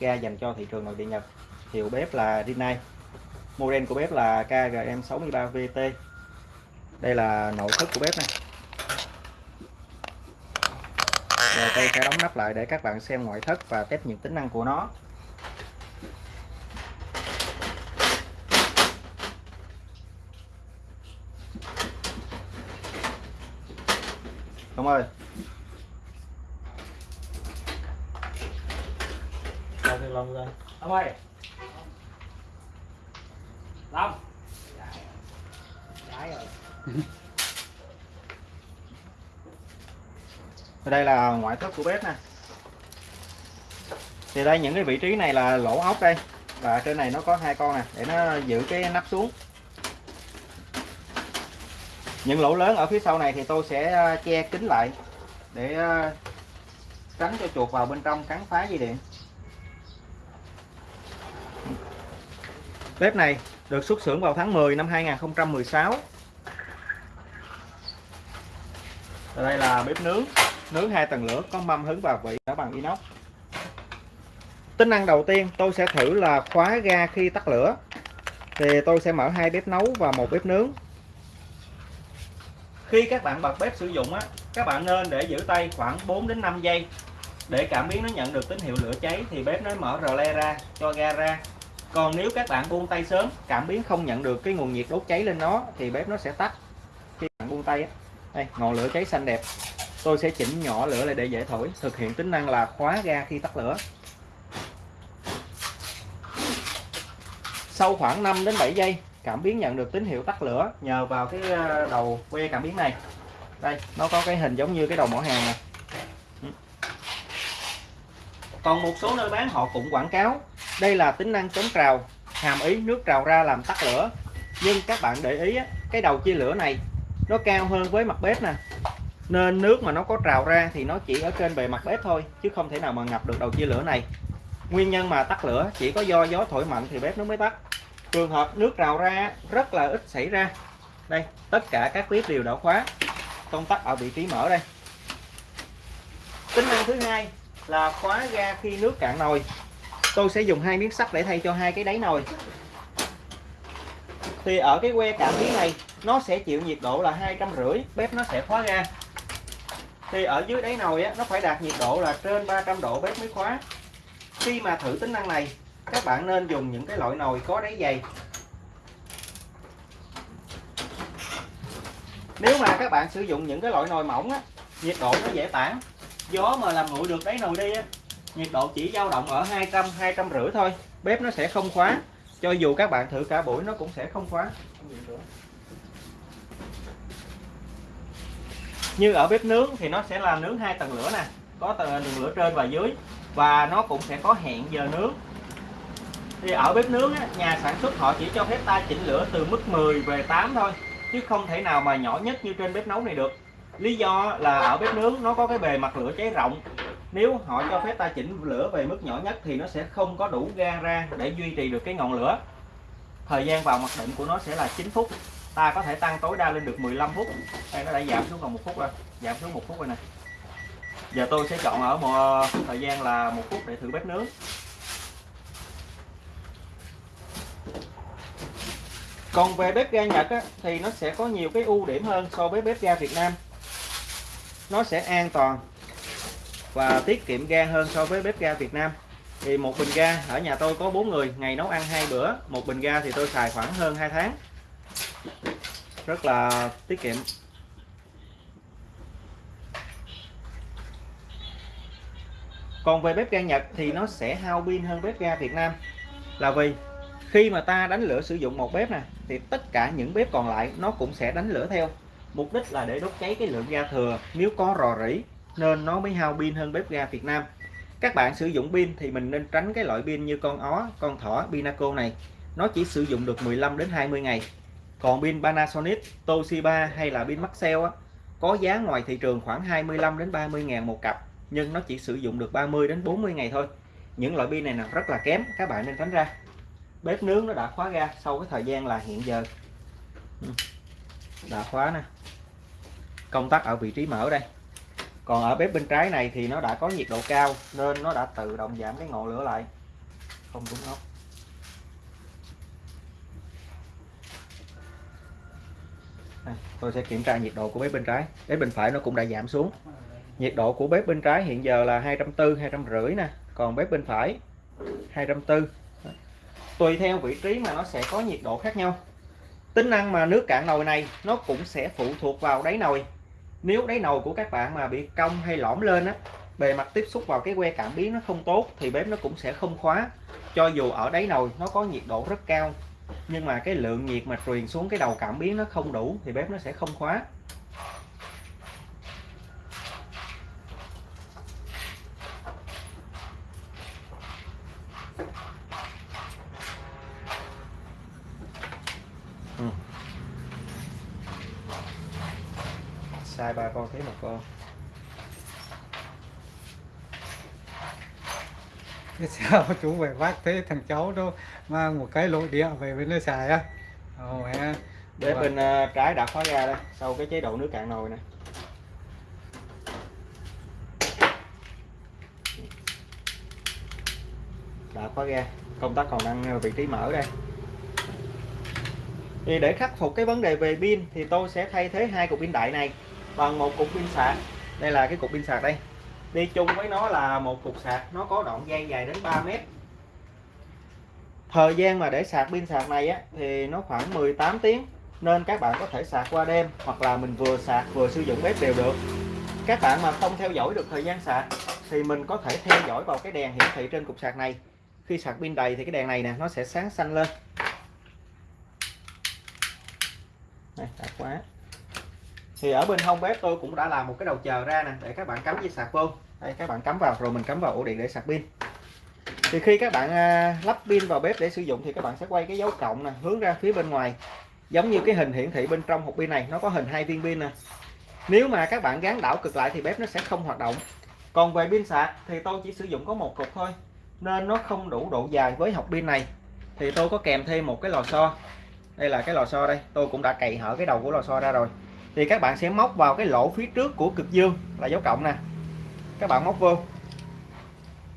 ga dành cho thị trường nội địa Nhật, hiệu bếp là Rinnai. Model của bếp là KGM63VT đây là nội thất của bếp này. Rồi tôi sẽ đóng nắp lại để các bạn xem ngoại thất và test những tính năng của nó. Đúng rồi Đâu thì lòng ra Ông ơi Long Trái dạ, dạ rồi. Đây là ngoại thất của bếp nè. Thì đây, những cái vị trí này là lỗ ốc đây. Và trên này nó có hai con nè, để nó giữ cái nắp xuống. Những lỗ lớn ở phía sau này thì tôi sẽ à, che kín lại để à, tránh cho chuột vào bên trong cắn phá dây điện. Bếp này được xuất xưởng vào tháng 10 năm 2016 Ở đây là bếp nướng. Nướng hai tầng lửa có mâm hứng và vị đã bằng inox. Tính năng đầu tiên tôi sẽ thử là khóa ga khi tắt lửa. Thì tôi sẽ mở hai bếp nấu và một bếp nướng. Khi các bạn bật bếp sử dụng á, các bạn nên để giữ tay khoảng 4 đến 5 giây. Để cảm biến nó nhận được tín hiệu lửa cháy thì bếp nó mở rờ le ra, cho ga ra còn nếu các bạn buông tay sớm, cảm biến không nhận được cái nguồn nhiệt đốt cháy lên nó, thì bếp nó sẽ tắt. Khi bạn buông tay đây, ngọn lửa cháy xanh đẹp. Tôi sẽ chỉnh nhỏ lửa lại để dễ thổi, thực hiện tính năng là khóa ga khi tắt lửa. Sau khoảng 5 đến 7 giây, cảm biến nhận được tín hiệu tắt lửa nhờ vào cái ờ, đầu que cảm biến này. Đây, nó có cái hình giống như cái đầu mỏ hàng này còn một số nơi bán họ cũng quảng cáo đây là tính năng chống trào, hàm ý nước trào ra làm tắt lửa. Nhưng các bạn để ý cái đầu chia lửa này, nó cao hơn với mặt bếp nè. Nên nước mà nó có trào ra thì nó chỉ ở trên bề mặt bếp thôi, chứ không thể nào mà ngập được đầu chia lửa này. Nguyên nhân mà tắt lửa chỉ có do gió thổi mạnh thì bếp nó mới tắt. Trường hợp nước trào ra rất là ít xảy ra. Đây, tất cả các bếp đều đã khóa. Công tắc ở vị trí mở đây. Tính năng thứ hai là khóa ga khi nước cạn nồi tôi sẽ dùng hai miếng sắt để thay cho hai cái đáy nồi. Thì ở cái que cảm biến này nó sẽ chịu nhiệt độ là hai trăm rưỡi bếp nó sẽ khóa ra thì ở dưới đáy nồi á, nó phải đạt nhiệt độ là trên 300 độ bếp mới khóa. Khi mà thử tính năng này các bạn nên dùng những cái loại nồi có đáy dày. Nếu mà các bạn sử dụng những cái loại nồi mỏng á, nhiệt độ nó dễ tản. Gió mà làm nguội được đáy nồi đi á, nhiệt độ chỉ dao động ở 200 200 rưỡi thôi. Bếp nó sẽ không khóa. Cho dù các bạn thử cả buổi nó cũng sẽ không khóa. Như ở bếp nướng thì nó sẽ là nướng hai tầng lửa nè. Có tầng lửa trên và dưới. Và nó cũng sẽ có hẹn giờ nướng. Thì ở bếp nướng á, nhà sản xuất họ chỉ cho phép ta chỉnh lửa từ mức 10 về 8 thôi. Chứ không thể nào mà nhỏ nhất như trên bếp nấu này được. Lý do là ở bếp nướng nó có cái bề mặt lửa cháy rộng nếu họ cho phép ta chỉnh lửa về mức nhỏ nhất thì nó sẽ không có đủ ga ra để duy trì được cái ngọn lửa. Thời gian vào mặc định của nó sẽ là 9 phút. Ta có thể tăng tối đa lên được 15 phút. Đây nó đã giảm xuống còn một phút rồi. Giảm xuống một phút rồi nè. Giờ tôi sẽ chọn ở một ờ, thời gian là một phút để thử bếp nướng. Còn về bếp ga Nhật á, thì nó sẽ có nhiều cái ưu điểm hơn so với bếp ga Việt Nam. Nó sẽ an toàn và tiết kiệm ga hơn so với bếp ga Việt Nam. Thì một bình ga, ở nhà tôi có 4 người, ngày nấu ăn hai bữa, một bình ga thì tôi xài khoảng hơn 2 tháng. Rất là tiết kiệm. Còn về bếp ga Nhật thì nó sẽ hao pin hơn bếp ga Việt Nam. Là vì khi mà ta đánh lửa sử dụng một bếp nè, thì tất cả những bếp còn lại nó cũng sẽ đánh lửa theo. Mục đích là để đốt cháy cái lượng ga thừa. Nếu có rò rỉ nên nó mới hao pin hơn bếp ga Việt Nam. Các bạn sử dụng pin thì mình nên tránh cái loại pin như con ó con thỏ Pinaco này. Nó chỉ sử dụng được 15 đến 20 ngày. Còn pin Panasonic Toshiba hay là pin Maxell á, có giá ngoài thị trường khoảng 25 đến 30 ngàn một cặp nhưng nó chỉ sử dụng được 30 đến 40 ngày thôi. Những loại pin này là rất là kém các bạn nên tránh ra. Bếp nướng nó đã khóa ra sau cái thời gian là hiện giờ. Ừ, đã khóa nè. Công tắc ở vị trí mở đây còn ở bếp bên trái này thì nó đã có nhiệt độ cao nên nó đã tự động giảm cái ngọn lửa lại. Không đúng ốc. Tôi sẽ kiểm tra nhiệt độ của bếp bên trái. Bếp bên phải nó cũng đã giảm xuống. Nhiệt độ của bếp bên trái hiện giờ là 240 250 nè. Còn bếp bên phải 240 tùy theo vị trí mà nó sẽ có nhiệt độ khác nhau. Tính năng mà nước cạn nồi này nó cũng sẽ phụ thuộc vào đáy nồi nếu đáy nồi của các bạn mà bị cong hay lõm lên á, bề mặt tiếp xúc vào cái que cảm biến nó không tốt thì bếp nó cũng sẽ không khóa. Cho dù ở đáy nồi nó có nhiệt độ rất cao, nhưng mà cái lượng nhiệt mà truyền xuống cái đầu cảm biến nó không đủ thì bếp nó sẽ không khóa Ừ. sai ba con thấy một con Thế sao chú về vác thế thằng cháu đó mang một cái nội địa về bên nơi xài á? Ồ mẹ bếp bên ờ, trái đã khóa ra đây sau cái chế độ nước cạn nồi này đã khóa ra công tắc còn đang vị trí mở đây. Thì để khắc phục cái vấn đề về pin thì tôi sẽ thay thế hai cục pin đại này bằng một cục pin sạc. Đây là cái cục pin sạc đây đi chung với nó là một cục sạc, nó có đoạn dây dài đến 3 mét. Thời gian mà để sạc pin sạc này á, thì nó khoảng 18 tiếng, nên các bạn có thể sạc qua đêm hoặc là mình vừa sạc vừa sử dụng bếp đều được. Các bạn mà không theo dõi được thời gian sạc thì mình có thể theo dõi vào cái đèn hiển thị trên cục sạc này. Khi sạc pin đầy thì cái đèn này nè, nó sẽ sáng xanh lên. Này đã quá thì ở bên hông bếp tôi cũng đã làm một cái đầu chờ ra nè, để các bạn cắm dây sạc vô. Đây, các bạn cắm vào, rồi mình cắm vào ổ điện để sạc pin. Thì khi các bạn à, lắp pin vào bếp để sử dụng thì các bạn sẽ quay cái dấu cộng nè, hướng ra phía bên ngoài. Giống như cái hình hiển thị bên trong hộp pin này, nó có hình hai viên pin nè. Nếu mà các bạn gắn đảo cực lại thì bếp nó sẽ không hoạt động. Còn về pin sạc thì tôi chỉ sử dụng có một cục thôi, nên nó không đủ độ dài với hộp pin này. Thì tôi có kèm thêm một cái lò xo. Đây là cái lò xo đây, tôi cũng đã cày hở cái đầu của lò xo ra rồi thì các bạn sẽ móc vào cái lỗ phía trước của cực dương là dấu cộng nè. Các bạn móc vô.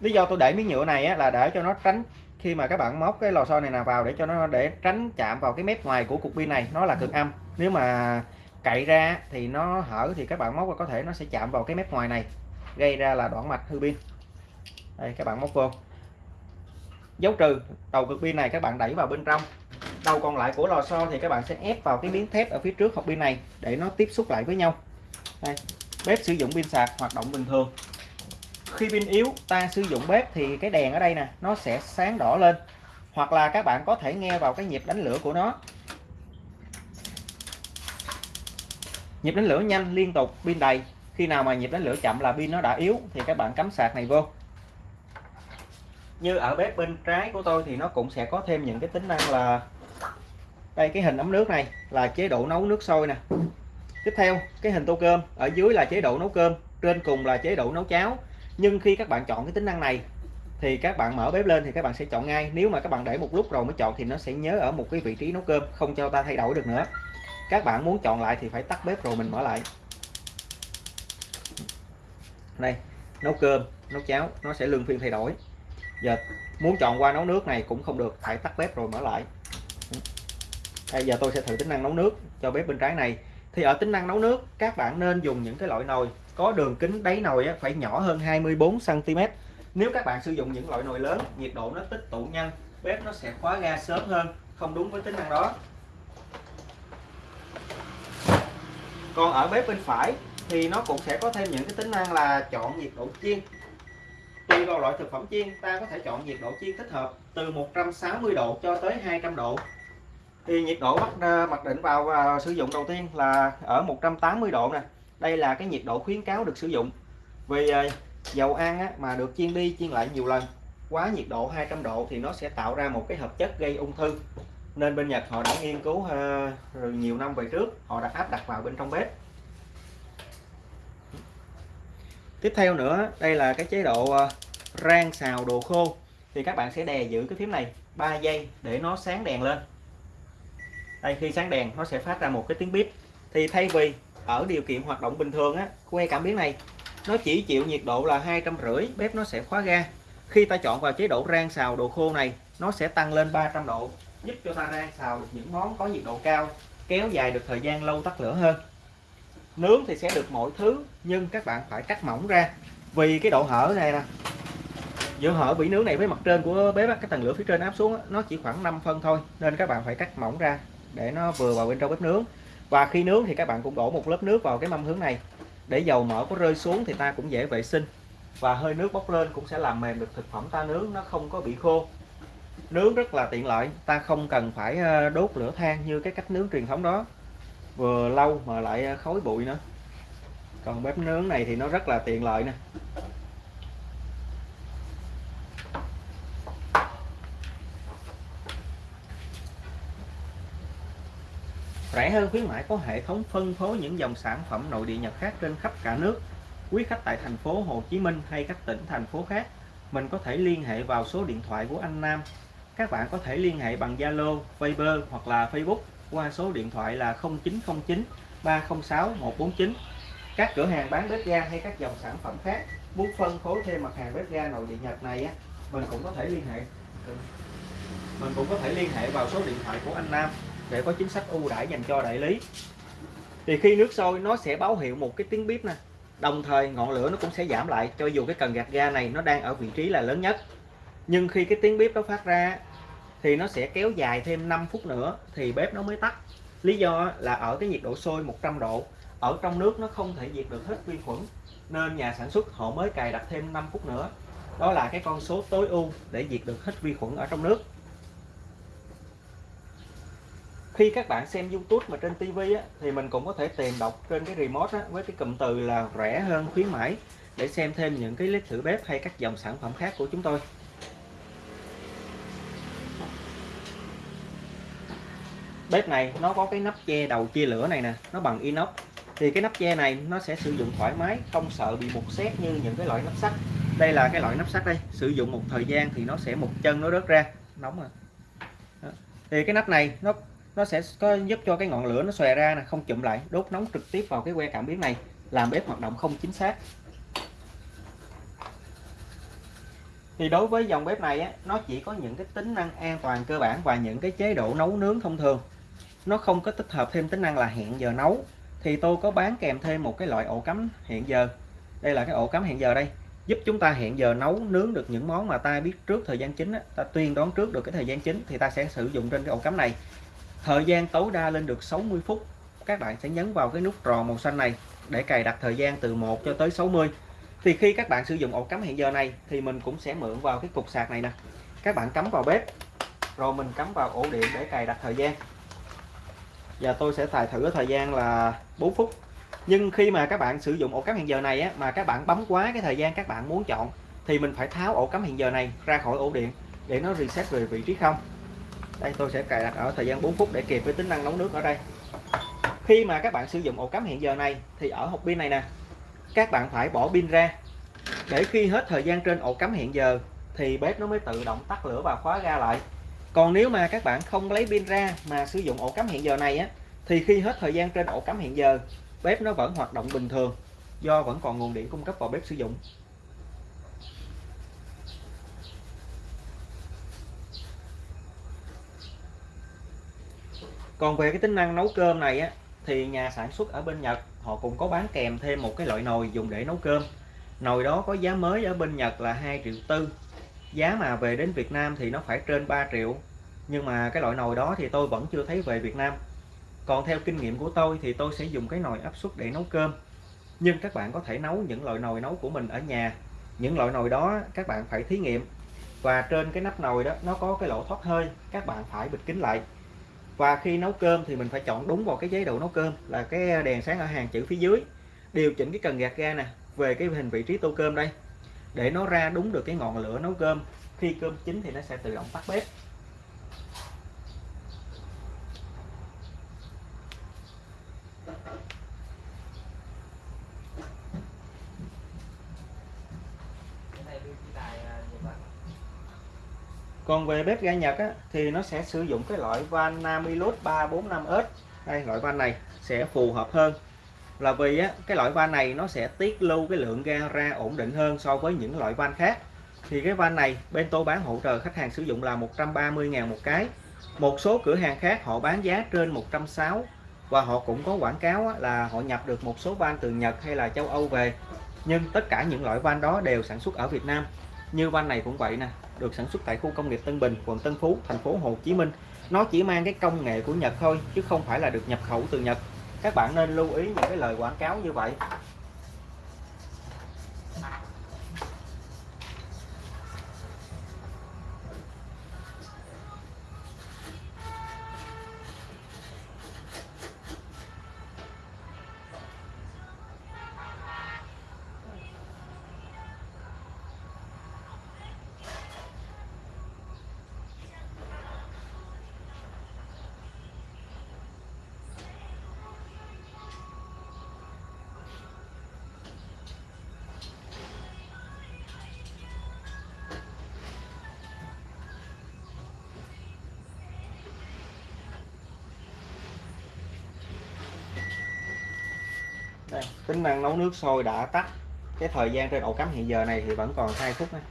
Lý do tôi để miếng nhựa này á, là để cho nó tránh khi mà các bạn móc cái lò xo này nào vào để cho nó để tránh chạm vào cái mép ngoài của cục pin này. Nó là cực âm. Nếu mà cậy ra thì nó hở thì các bạn móc có thể nó sẽ chạm vào cái mép ngoài này gây ra là đoạn mạch hư pin. Đây các bạn móc vô. Dấu trừ đầu cực pin này các bạn đẩy vào bên trong đầu còn lại của lò xo thì các bạn sẽ ép vào cái miếng thép ở phía trước hộp pin này để nó tiếp xúc lại với nhau. Đây, bếp sử dụng pin sạc, hoạt động bình thường. Khi pin yếu, ta sử dụng bếp thì cái đèn ở đây nè, nó sẽ sáng đỏ lên. Hoặc là các bạn có thể nghe vào cái nhịp đánh lửa của nó. Nhịp đánh lửa nhanh, liên tục, pin đầy. Khi nào mà nhịp đánh lửa chậm là pin nó đã yếu thì các bạn cắm sạc này vô. Như ở bếp bên trái của tôi thì nó cũng sẽ có thêm những cái tính năng là đây, cái hình ấm nước này là chế độ nấu nước sôi nè. Tiếp theo, cái hình tô cơm. Ở dưới là chế độ nấu cơm, trên cùng là chế độ nấu cháo. Nhưng khi các bạn chọn cái tính năng này, thì các bạn mở bếp lên thì các bạn sẽ chọn ngay. Nếu mà các bạn để một lúc rồi mới chọn thì nó sẽ nhớ ở một cái vị trí nấu cơm, không cho ta thay đổi được nữa. Các bạn muốn chọn lại thì phải tắt bếp rồi mình mở lại. Đây, nấu cơm, nấu cháo, nó sẽ luân phiên thay đổi. Giờ, muốn chọn qua nấu nước này cũng không được, phải tắt bếp rồi mở lại bây giờ tôi sẽ thử tính năng nấu nước cho bếp bên trái này. Thì ở tính năng nấu nước, các bạn nên dùng những cái loại nồi. Có đường kính đáy nồi phải nhỏ hơn 24 cm nếu các bạn sử dụng những loại nồi lớn, nhiệt độ nó tích tụ nhanh, bếp nó sẽ khóa ga sớm hơn, không đúng với tính năng đó. Còn ở bếp bên phải thì nó cũng sẽ có thêm những cái tính năng là chọn nhiệt độ chiên. Tùy vào loại thực phẩm chiên, ta có thể chọn nhiệt độ chiên thích hợp từ 160 độ cho tới 200 độ thì nhiệt độ bắt ờ, mặc định vào và sử dụng đầu tiên là ở 180 độ nè. Đây là cái nhiệt độ khuyến cáo được sử dụng. Vì ờ, dầu ăn á, mà được chiên đi chiên lại nhiều lần quá nhiệt độ 200 độ thì nó sẽ tạo ra một cái hợp chất gây ung thư. Nên bên Nhật họ đã nghiên cứu rồi nhiều năm về trước họ đã áp đặt vào bên trong bếp. Tiếp theo nữa đây là cái chế độ rang xào đồ khô. Thì các bạn sẽ đè giữ cái phím này 3 giây để nó sáng đèn lên đây khi sáng đèn nó sẽ phát ra một cái tiếng bíp thì thay vì ở điều kiện hoạt động bình thường á que cảm biến này nó chỉ chịu nhiệt độ là hai trăm rưỡi bếp nó sẽ khóa ga. Khi ta chọn vào chế độ rang xào đồ khô này nó sẽ tăng lên 300 độ giúp cho ta rang xào được những món có nhiệt độ cao kéo dài được thời gian lâu tắt lửa hơn. Nướng thì sẽ được mọi thứ nhưng các bạn phải cắt mỏng ra. Vì cái độ hở này nè giữa hở vỉ nướng này với mặt trên của bếp á, cái tầng lửa phía trên áp xuống á, nó chỉ khoảng 5 phân thôi nên các bạn phải cắt mỏng ra để nó vừa vào bên trong bếp nướng. Và khi nướng thì các bạn cũng đổ một lớp nước vào cái mâm hướng này. Để dầu mỡ có rơi xuống thì ta cũng dễ vệ sinh. Và hơi nước bốc lên cũng sẽ làm mềm được thực phẩm ta nướng, nó không có bị khô. Nướng rất là tiện lợi, ta không cần phải ờ, đốt lửa than như cái cách nướng truyền thống đó. Vừa lâu mà lại ờ, khói bụi nữa. Còn bếp nướng này thì nó rất là tiện lợi nè. Rẻ hơn khuyến mãi có hệ thống phân phối những dòng sản phẩm nội địa Nhật khác trên khắp cả nước. Quý khách tại thành phố Hồ Chí Minh hay các tỉnh thành phố khác, mình có thể liên hệ vào số điện thoại của anh Nam. Các bạn có thể liên hệ bằng Zalo, Viber hoặc là Facebook qua số điện thoại là 0909 306 149. Các cửa hàng bán bếp ga hay các dòng sản phẩm khác muốn phân phối thêm mặt hàng bếp ga nội địa Nhật này á, mình cũng có thể liên hệ mình cũng có thể liên hệ vào số điện thoại của anh Nam để có chính sách ưu đãi dành cho đại lý. Thì khi nước sôi, nó sẽ báo hiệu một cái tiếng bếp nè. Đồng thời, ngọn lửa nó cũng sẽ giảm lại, cho dù cái cần gạt ga này nó đang ở vị trí là lớn nhất. Nhưng khi cái tiếng bếp nó phát ra, thì nó sẽ kéo dài thêm 5 phút nữa, thì bếp nó mới tắt. Lý do là ở cái nhiệt độ sôi 100 độ, ở trong nước nó không thể diệt được hết vi khuẩn, nên nhà sản xuất họ mới cài đặt thêm 5 phút nữa. Đó là cái con số tối ưu để diệt được hết vi khuẩn ở trong nước khi các bạn xem YouTube mà trên TV á, thì mình cũng có thể tìm đọc trên cái remote á, với cái cụm từ là rẻ hơn khuyến mãi để xem thêm những cái clip thử bếp hay các dòng sản phẩm khác của chúng tôi. Bếp này nó có cái nắp che đầu chia lửa này nè nó bằng inox. Thì cái nắp che này nó sẽ sử dụng thoải mái không sợ bị mục xét như những cái loại nắp sắt. Đây là cái loại nắp sắt đây sử dụng một thời gian thì nó sẽ một chân nó rớt ra. Nóng à. rồi thì cái nắp này nó nó sẽ có giúp cho cái ngọn lửa nó xòe ra nè không chụm lại đốt nóng trực tiếp vào cái que cảm biến này làm bếp hoạt động không chính xác. Thì đối với dòng bếp này á, nó chỉ có những cái tính năng an toàn cơ bản và những cái chế độ nấu nướng thông thường. Nó không có tích hợp thêm tính năng là hẹn giờ nấu. Thì tôi có bán kèm thêm một cái loại ổ cắm hẹn giờ. Đây là cái ổ cắm hẹn giờ đây. Giúp chúng ta hẹn giờ nấu nướng được những món mà ta biết trước thời gian chính á, ta tuyên đoán trước được cái thời gian chính thì ta sẽ sử dụng trên cái ổ cắm này thời gian tối đa lên được 60 phút các bạn sẽ nhấn vào cái nút tròn màu xanh này để cài đặt thời gian từ 1 cho tới 60 thì khi các bạn sử dụng ổ cắm hẹn giờ này thì mình cũng sẽ mượn vào cái cục sạc này nè. Các bạn cắm vào bếp rồi mình cắm vào ổ điện để cài đặt thời gian. Và tôi sẽ xài thử thời gian là 4 phút. Nhưng khi mà các bạn sử dụng ổ cắm hẹn giờ này á, mà các bạn bấm quá cái thời gian các bạn muốn chọn thì mình phải tháo ổ cắm hẹn giờ này ra khỏi ổ điện để nó reset về vị trí không đây, tôi sẽ cài đặt ở thời gian 4 phút để kịp với tính năng nấu nước ở đây. Khi mà các bạn sử dụng ổ cắm hẹn giờ này, thì ở hộp pin này nè, các bạn phải bỏ pin ra. Để khi hết thời gian trên ổ cắm hẹn giờ, thì bếp nó mới tự động tắt lửa và khóa ga lại. Còn nếu mà các bạn không lấy pin ra mà sử dụng ổ cắm hẹn giờ này á, thì khi hết thời gian trên ổ cắm hẹn giờ, bếp nó vẫn hoạt động bình thường, do vẫn còn nguồn điện cung cấp vào bếp sử dụng. Còn về cái tính năng nấu cơm này á, thì nhà sản xuất ở bên Nhật, họ cũng có bán kèm thêm một cái loại nồi dùng để nấu cơm. Nồi đó có giá mới ở bên Nhật là 2 triệu tư. Giá mà về đến Việt Nam thì nó phải trên 3 triệu. Nhưng mà cái loại nồi đó thì tôi vẫn chưa thấy về Việt Nam. Còn theo kinh nghiệm của tôi thì tôi sẽ dùng cái nồi áp suất để nấu cơm. Nhưng các bạn có thể nấu những loại nồi nấu của mình ở nhà. Những loại nồi đó các bạn phải thí nghiệm. Và trên cái nắp nồi đó, nó có cái lỗ thoát hơi, các bạn phải bịt kín lại và khi nấu cơm thì mình phải chọn đúng vào cái chế độ nấu cơm, là cái đèn sáng ở hàng chữ phía dưới. Điều chỉnh cái cần gạt ga nè, về cái hình vị trí tô cơm đây. Để nó ra đúng được cái ngọn lửa nấu cơm, khi cơm chín thì nó sẽ tự động tắt bếp. Còn về bếp ga Nhật á, thì nó sẽ sử dụng cái loại van Namilus 345S đây loại van này sẽ phù hợp hơn. Là vì á, cái loại van này nó sẽ tiết lưu cái lượng ga ra ổn định hơn so với những loại van khác. Thì cái van này bên tôi bán hỗ trợ khách hàng sử dụng là 130.000 một cái. Một số cửa hàng khác họ bán giá trên 160 và họ cũng có quảng cáo á, là họ nhập được một số van từ Nhật hay là châu Âu về. Nhưng tất cả những loại van đó đều sản xuất ở Việt Nam. Như van này cũng vậy nè được sản xuất tại khu công nghiệp Tân Bình, quận Tân Phú, thành phố Hồ Chí Minh. Nó chỉ mang cái công nghệ của Nhật thôi, chứ không phải là được nhập khẩu từ Nhật. Các bạn nên lưu ý những cái lời quảng cáo như vậy. Đây, tính năng nấu nước sôi đã tắt. Cái thời gian trên ổ cắm hiện giờ này thì vẫn còn 2 phút này.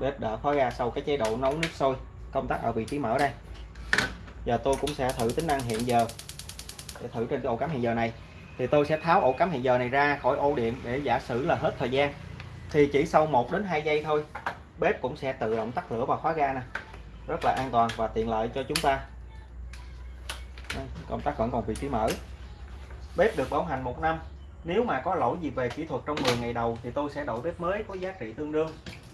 Bếp đã khóa ra sau cái chế độ nấu nước sôi. Công tắc ở vị trí mở đây. Giờ tôi cũng sẽ thử tính năng hiện giờ. Để thử trên cái ổ cắm hiện giờ này. Thì tôi sẽ tháo ổ cắm hiện giờ này ra khỏi ổ điện để giả sử là hết thời gian. Thì chỉ sau 1 đến 2 giây thôi, bếp cũng sẽ tự động tắt lửa và khóa ga nè. Rất là an toàn và tiện lợi cho chúng ta công tắc vẫn còn vị trí mở. Bếp được bảo hành một năm. Nếu mà có lỗi gì về kỹ thuật trong 10 ngày đầu thì tôi sẽ đổi bếp mới có giá trị tương đương.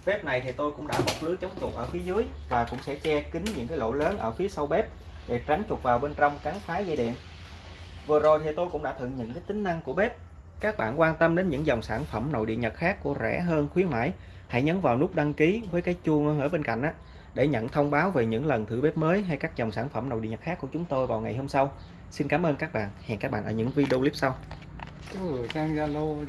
Bếp này thì tôi cũng đã bọc lưới chống chuột ở phía dưới và cũng sẽ che kín những cái lỗ lớn ở phía sau bếp để tránh chuột vào bên trong cắn phá dây điện. Vừa rồi thì tôi cũng đã thử những cái tính năng của bếp. Các bạn quan tâm đến những dòng sản phẩm nội địa Nhật khác của rẻ hơn, khuyến mãi, hãy nhấn vào nút đăng ký với cái chuông ở bên cạnh á, để nhận thông báo về những lần thử bếp mới hay các dòng sản phẩm nội địa Nhật khác của chúng tôi vào ngày hôm sau. Xin cảm ơn các bạn. Hẹn các bạn ở những video clip sau. Ừ, sang Zalo